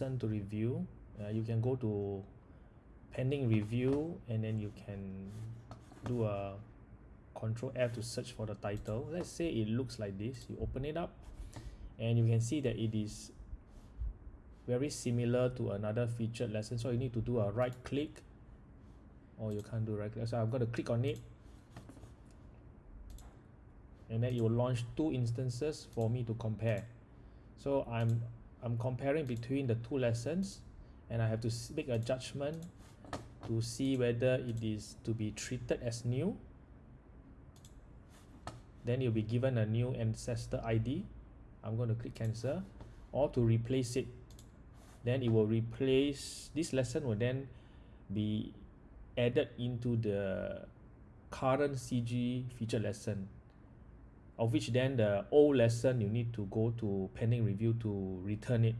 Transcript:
to review. Uh, you can go to pending review and then you can do a control F to search for the title. Let's say it looks like this. You open it up and you can see that it is very similar to another featured lesson. So you need to do a right click or you can't do right click. So I'm going to click on it. And then it will launch two instances for me to compare. So I'm I'm comparing between the two lessons and I have to make a judgment to see whether it is to be treated as new. Then you'll be given a new ancestor ID I'm going to click cancel or to replace it. Then it will replace this lesson will then be added into the current CG feature lesson of which then the old lesson you need to go to pending review to return it